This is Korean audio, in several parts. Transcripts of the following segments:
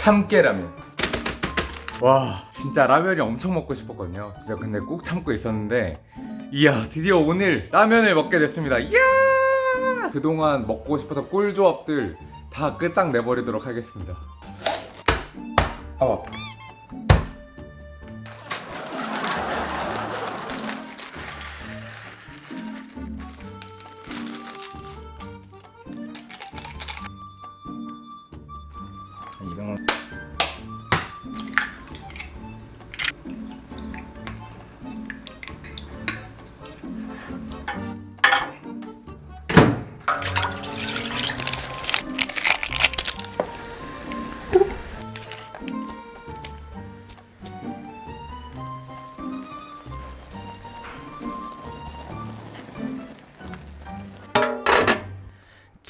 참깨라면. 와 진짜 라면이 엄청 먹고 싶었거든요. 진짜 근데 꾹 참고 있었는데 이야 드디어 오늘 라면을 먹게 됐습니다. 이야! 그동안 먹고 싶었던 꿀조합들 다 끝장내버리도록 하겠습니다. 아 자,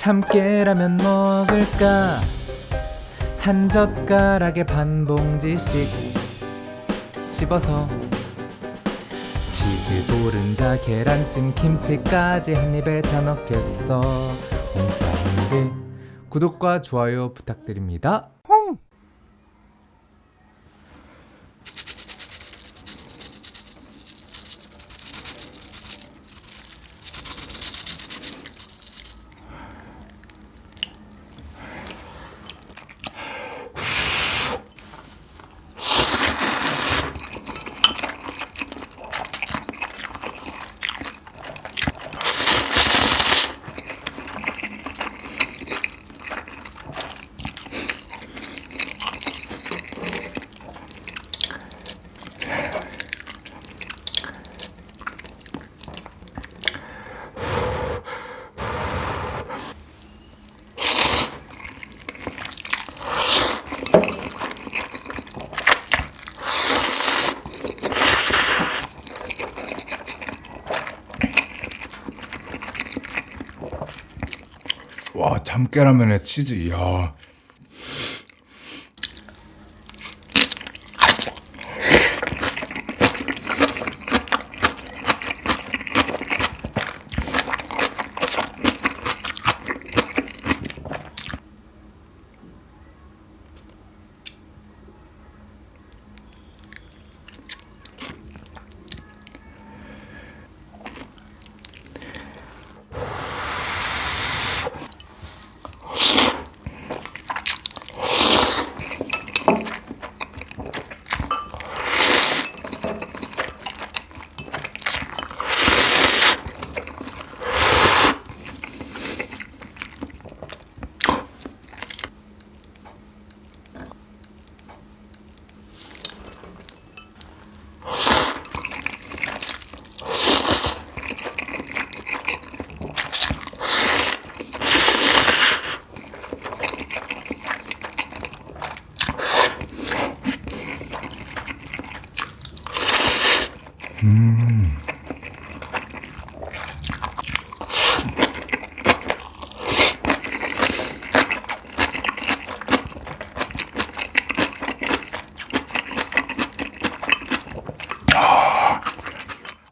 참깨라면 먹을까? 한 젓가락에 반 봉지씩 집어서 치즈 노른자 계란찜 김치까지 한 입에 다 넣겠어. 구독과 좋아요 부탁드립니다 와 참깨라면에 치즈. 이야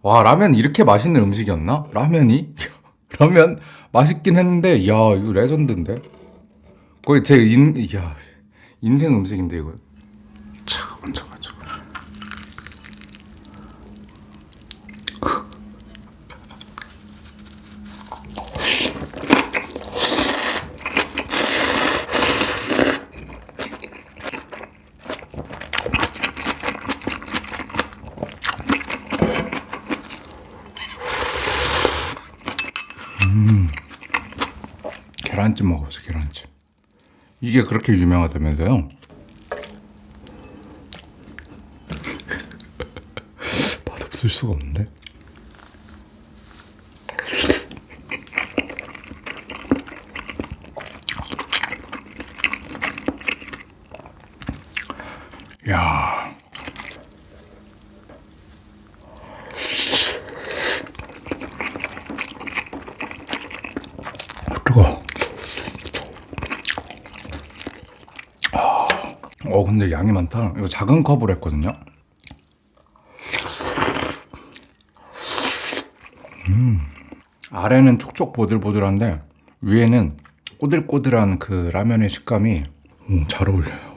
와 라면 이렇게 맛있는 음식이었나? 라면이? 라면 맛있긴 했는데 야 이거 레전드인데 거의 제 인, 야, 인생 음식인데 이거 계란찜 먹어보세요 계란찜. 이게 그렇게 유명하다면서요? 맛없을 수가 없는데? 야 어 근데 양이 많다. 이거 작은 컵으로 했거든요. 음 아래는 촉촉 보들보들한데 위에는 꼬들꼬들한 그 라면의 식감이 음, 잘 어울려요.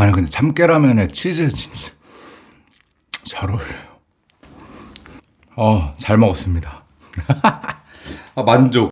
아니 근데 참깨라면에 치즈 진짜 잘 어울려요. 어, 잘 먹었습니다. 아, 만족.